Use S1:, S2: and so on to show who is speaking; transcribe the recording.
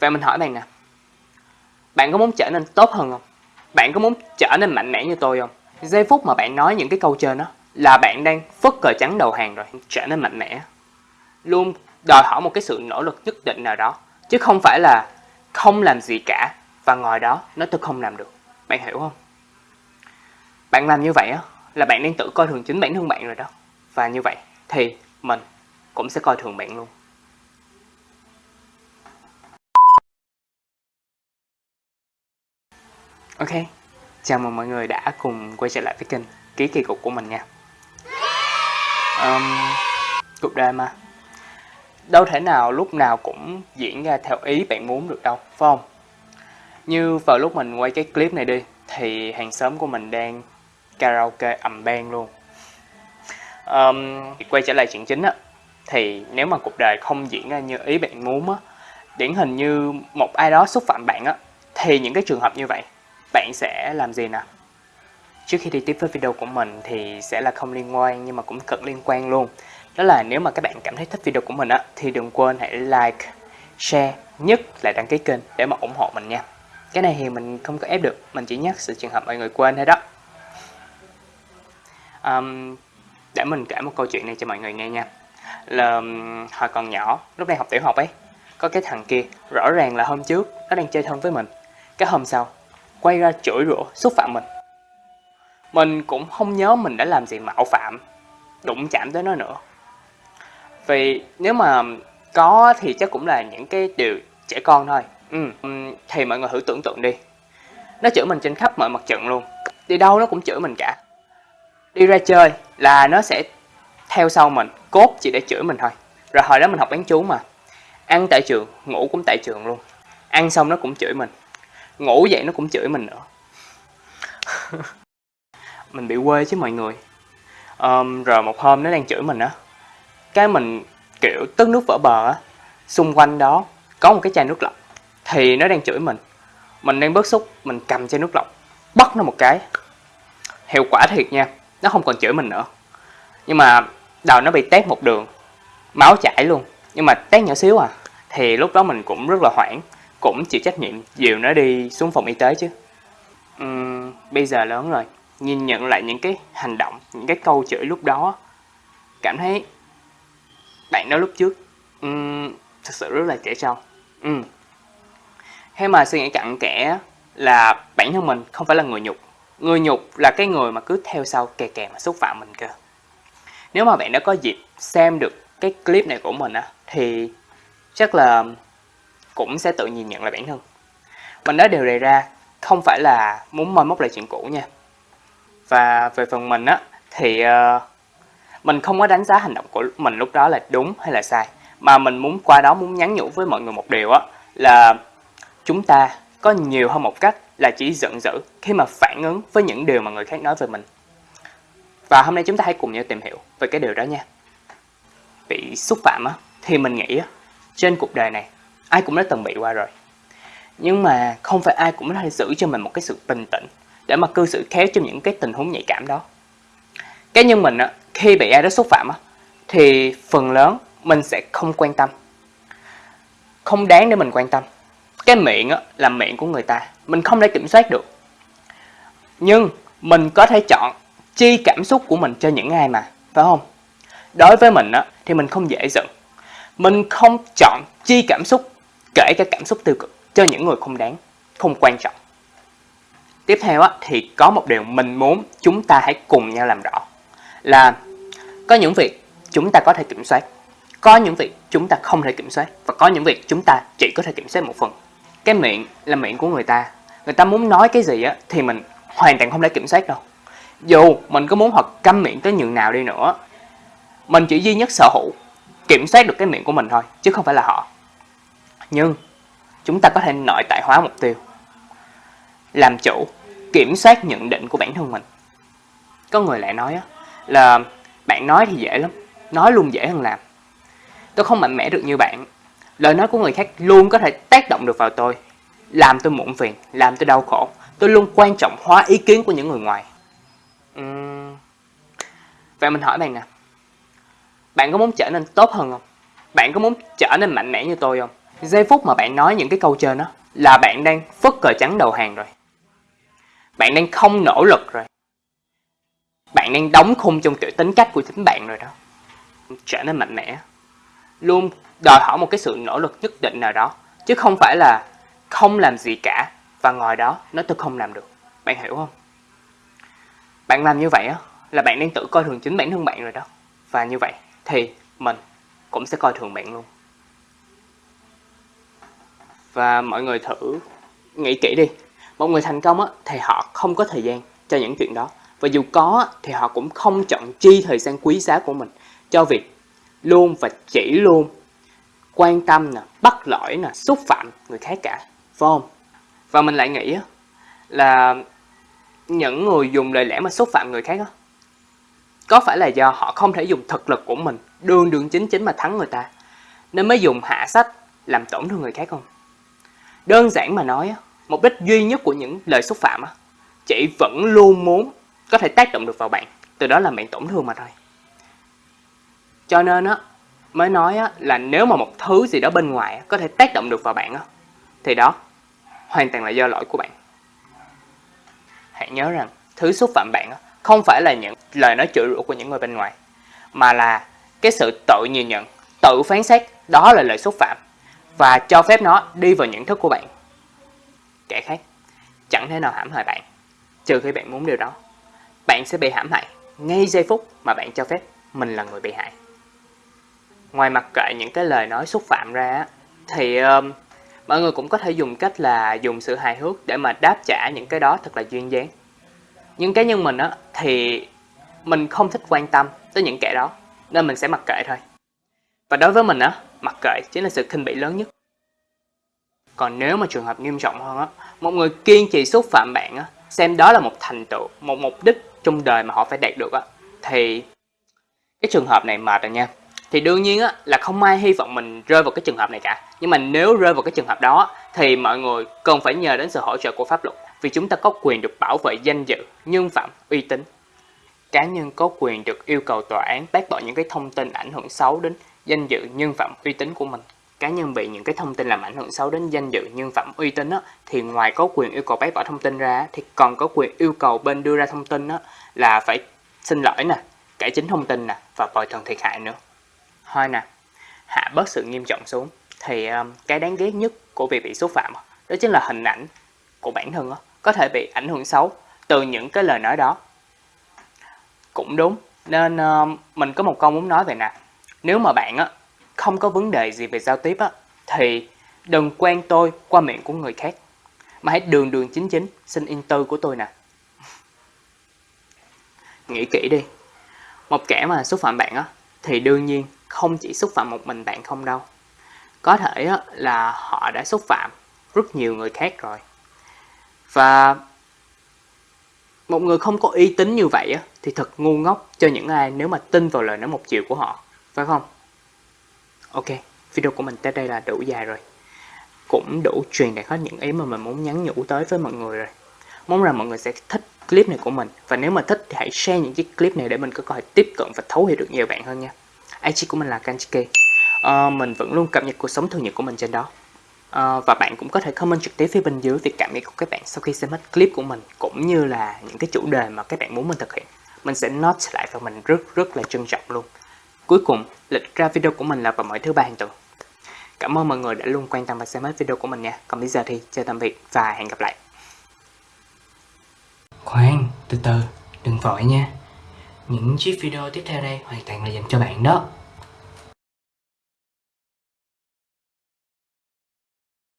S1: Vậy mình hỏi bạn nè, bạn có muốn trở nên tốt hơn không? Bạn có muốn trở nên mạnh mẽ như tôi không? Giây phút mà bạn nói những cái câu trên đó là bạn đang phất cờ trắng đầu hàng rồi, trở nên mạnh mẽ. Luôn đòi hỏi một cái sự nỗ lực nhất định nào đó, chứ không phải là không làm gì cả và ngồi đó nói tôi không làm được. Bạn hiểu không? Bạn làm như vậy á là bạn đang tự coi thường chính bản thân bạn rồi đó. Và như vậy thì mình cũng sẽ coi thường bạn luôn. Ok, chào mừng mọi người đã cùng quay trở lại với kênh Ký Kỳ Cục của mình nha. Um, Cuộc đời mà Đâu thể nào lúc nào cũng diễn ra theo ý bạn muốn được đâu, phải không? Như vào lúc mình quay cái clip này đi Thì hàng xóm của mình đang karaoke ầm bang luôn. Um, Quay trở lại chuyện chính á Thì nếu mà cuộc đời không diễn ra như ý bạn muốn á Điển hình như một ai đó xúc phạm bạn á Thì những cái trường hợp như vậy bạn sẽ làm gì nào? Trước khi đi tiếp với video của mình thì sẽ là không liên quan nhưng mà cũng cực liên quan luôn. Đó là nếu mà các bạn cảm thấy thích video của mình á thì đừng quên hãy like, share, nhất là đăng ký kênh để mà ủng hộ mình nha. Cái này thì mình không có ép được, mình chỉ nhắc sự trường hợp mọi người quên thôi đó. Um, để mình kể một câu chuyện này cho mọi người nghe nha. Là hồi còn nhỏ, lúc đang học tiểu học ấy, có cái thằng kia, rõ ràng là hôm trước nó đang chơi thân với mình. Cái hôm sau, quay ra chửi rủa, xúc phạm mình. Mình cũng không nhớ mình đã làm gì mạo phạm, đụng chạm tới nó nữa. Vì nếu mà có thì chắc cũng là những cái điều trẻ con thôi. Ừ, ừ. thì mọi người thử tưởng tượng đi. Nó chửi mình trên khắp mọi mặt trận luôn. Đi đâu nó cũng chửi mình cả. Đi ra chơi là nó sẽ theo sau mình, cốt chỉ để chửi mình thôi. Rồi hồi đó mình học bán chú mà. Ăn tại trường, ngủ cũng tại trường luôn. Ăn xong nó cũng chửi mình ngủ dậy nó cũng chửi mình nữa. Mình bị quê chứ mọi người. Um, rồi một hôm nó đang chửi mình á. Cái mình kiểu tức nước vỡ bờ á. Xung quanh đó có một cái chai nước lọc thì nó đang chửi mình. Mình đang bớt xúc mình cầm chai nước lọc bắt nó một cái. Hiệu quả thiệt nha nó không còn chửi mình nữa. Nhưng mà đầu nó bị tét một đường máu chảy luôn. Nhưng mà tét nhỏ xíu à thì lúc đó mình cũng rất là hoảng cũng chịu trách nhiệm dìu nó đi xuống phòng y tế chứ. Uhm, bây giờ lớn rồi nhìn nhận lại những cái hành động những cái câu chửi lúc đó cảm thấy bạn đó lúc trước uhm, thật sự rất là trẻ trâu. Uhm. Thế mà suy nghĩ cặn kẽ là bản thân mình không phải là người nhục. Người nhục là cái người mà cứ theo sau kè kè mà xúc phạm mình cơ. Nếu mà bạn đã có dịp xem được cái clip này của mình á thì chắc là cũng sẽ tự nhìn nhận lại bản thân. Mình nói điều này ra không phải là muốn moi móc lại chuyện cũ nha. Và về phần mình á thì uh, mình không có đánh giá hành động của mình lúc đó là đúng hay là sai. Mà mình muốn qua đó muốn nhắn nhủ với mọi người một điều á là chúng ta có nhiều hơn một cách là chỉ giận dữ khi mà phản ứng với những điều mà người khác nói về mình. Và hôm nay chúng ta hãy cùng nhau tìm hiểu về cái điều đó nha. Bị xúc phạm á, thì mình nghĩ á, trên cuộc đời này ai cũng đã từng bị qua rồi. Nhưng mà không phải ai cũng có thể giữ cho mình một cái sự bình tĩnh để mà cư xử khéo trong những cái tình huống nhạy cảm đó. Cái nhân mình á, khi bị ai đó xúc phạm á, thì phần lớn mình sẽ không quan tâm. Không đáng để mình quan tâm. Cái miệng á, là miệng của người ta. Mình không thể kiểm soát được. Nhưng mình có thể chọn chi cảm xúc của mình cho những ai mà phải không? Đối với mình á, thì mình không dễ giận. Mình không chọn chi cảm xúc kể cả cảm xúc tiêu cực cho những người không đáng, không quan trọng. Tiếp theo á, thì có một điều mình muốn chúng ta hãy cùng nhau làm rõ là có những việc chúng ta có thể kiểm soát, có những việc chúng ta không thể kiểm soát và có những việc chúng ta chỉ có thể kiểm soát một phần. Cái miệng là miệng của người ta, người ta muốn nói cái gì á thì mình hoàn toàn không thể kiểm soát đâu. Dù mình có muốn hoặc câm miệng tới nhường nào đi nữa, mình chỉ duy nhất sở hữu kiểm soát được cái miệng của mình thôi chứ không phải là họ nhưng, chúng ta có thể nội tại hóa mục tiêu. Làm chủ, kiểm soát nhận định của bản thân mình. Có người lại nói là bạn nói thì dễ lắm, nói luôn dễ hơn làm. Tôi không mạnh mẽ được như bạn. Lời nói của người khác luôn có thể tác động được vào tôi. Làm tôi muộn phiền, làm tôi đau khổ. Tôi luôn quan trọng hóa ý kiến của những người ngoài. Uhm... vậy mình hỏi bạn nè. Bạn có muốn trở nên tốt hơn không? Bạn có muốn trở nên mạnh mẽ như tôi không? Giây phút mà bạn nói những cái câu trên đó là bạn đang phất cờ trắng đầu hàng rồi. Bạn đang không nỗ lực rồi. Bạn đang đóng khung trong kiểu tính cách của chính bạn rồi đó. Trở nên mạnh mẽ. Luôn đòi hỏi một cái sự nỗ lực nhất định nào đó. Chứ không phải là không làm gì cả và ngồi đó nó tôi không làm được. Bạn hiểu không? Bạn làm như vậy á, là bạn đang tự coi thường chính bản thân bạn rồi đó. Và như vậy thì mình cũng sẽ coi thường bạn luôn. Và mọi người thử nghĩ kỹ đi. Một người thành công á, thì họ không có thời gian cho những chuyện đó. Và dù có thì họ cũng không chọn chi thời gian quý giá của mình cho việc luôn và chỉ luôn quan tâm nè, bắt lỗi nè, xúc phạm người khác cả. Phải không? Và mình lại nghĩ là những người dùng lời lẽ mà xúc phạm người khác đó, có phải là do họ không thể dùng thực lực của mình đường đường chính chính mà thắng người ta nên mới dùng hạ sách làm tổn thương người khác không? Đơn giản mà nói, mục đích duy nhất của những lời xúc phạm chỉ vẫn luôn muốn có thể tác động được vào bạn, từ đó làm bạn tổn thương mà thôi. Cho nên á, mới nói á, là nếu mà một thứ gì đó bên ngoài có thể tác động được vào bạn á, thì đó hoàn toàn là do lỗi của bạn. Hãy nhớ rằng thứ xúc phạm bạn không phải là những lời nói chửi rủa của những người bên ngoài, mà là cái sự tự nhìn nhận, tự phán xét đó là lời xúc phạm và cho phép nó đi vào nhận thức của bạn. Kẻ khác chẳng thể nào hãm hại bạn, trừ khi bạn muốn điều đó. Bạn sẽ bị hãm hại ngay giây phút mà bạn cho phép mình là người bị hại. Ngoài mặt kệ những cái lời nói xúc phạm ra thì um, mọi người cũng có thể dùng cách là dùng sự hài hước để mà đáp trả những cái đó thật là duyên dáng. Nhưng cá nhân mình á thì mình không thích quan tâm tới những kẻ đó nên mình sẽ mặc kệ thôi. Và đối với mình á, mặc kệ chính là sự khinh bỉ lớn nhất. Còn nếu mà trường hợp nghiêm trọng hơn á, một người kiên trì xúc phạm bạn á, xem đó là một thành tựu, một mục đích trong đời mà họ phải đạt được á, thì cái trường hợp này mệt rồi nha. Thì đương nhiên á, là không ai hy vọng mình rơi vào cái trường hợp này cả. Nhưng mà nếu rơi vào cái trường hợp đó thì mọi người cần phải nhờ đến sự hỗ trợ của pháp luật. Vì chúng ta có quyền được bảo vệ danh dự, nhân phẩm, uy tín. Cá nhân có quyền được yêu cầu tòa án bác bỏ những cái thông tin ảnh hưởng xấu đến danh dự, nhân phẩm, uy tín của mình. Cá nhân bị những cái thông tin làm ảnh hưởng xấu đến danh dự, nhân phẩm, uy tín á, thì ngoài có quyền yêu cầu bác bỏ thông tin ra thì còn có quyền yêu cầu bên đưa ra thông tin á, là phải xin lỗi nè, cải chính thông tin nè và bồi thường thiệt hại nữa. Thôi nè, hạ bớt sự nghiêm trọng xuống thì um, cái đáng ghét nhất của việc bị xúc phạm đó chính là hình ảnh của bản thân đó, có thể bị ảnh hưởng xấu từ những cái lời nói đó. Cũng đúng, nên um, mình có một câu muốn nói về nè. Nếu mà bạn á, không có vấn đề gì về giao tiếp á, thì đừng quen tôi qua miệng của người khác. Mà hãy đường đường chính chính xin in tư của tôi nè. Nghĩ kỹ đi. Một kẻ mà xúc phạm bạn á, thì đương nhiên không chỉ xúc phạm một mình bạn không đâu. Có thể á, là họ đã xúc phạm rất nhiều người khác rồi. Và một người không có uy tín như vậy á, thì thật ngu ngốc cho những ai nếu mà tin vào lời nói một chiều của họ, phải không? Ok, video của mình tới đây là đủ dài rồi. Cũng đủ truyền đạt hết những ý mà mình muốn nhắn nhủ tới với mọi người rồi. Mong rằng mọi người sẽ thích clip này của mình. Và nếu mà thích thì hãy share những chiếc clip này để mình có cơ hội tiếp cận và thấu hiểu được nhiều bạn hơn nha. IG của mình là Kanchiki. À, mình vẫn luôn cập nhật cuộc sống thường nhật của mình trên đó. À, và bạn cũng có thể comment trực tiếp phía bên dưới về cảm nghĩ của các bạn sau khi xem hết clip của mình cũng như là những cái chủ đề mà các bạn muốn mình thực hiện. Mình sẽ note lại và mình rất rất là trân trọng luôn. Cuối cùng, lịch ra video của mình là vào mỗi thứ ba hàng tuần. Cảm ơn mọi người đã luôn quan tâm và xem hết video của mình nha. Còn bây giờ thì chào tạm biệt và hẹn gặp lại. Khoan, từ từ, đừng vội nha. Những chiếc video tiếp theo đây hoàn toàn là dành cho bạn đó.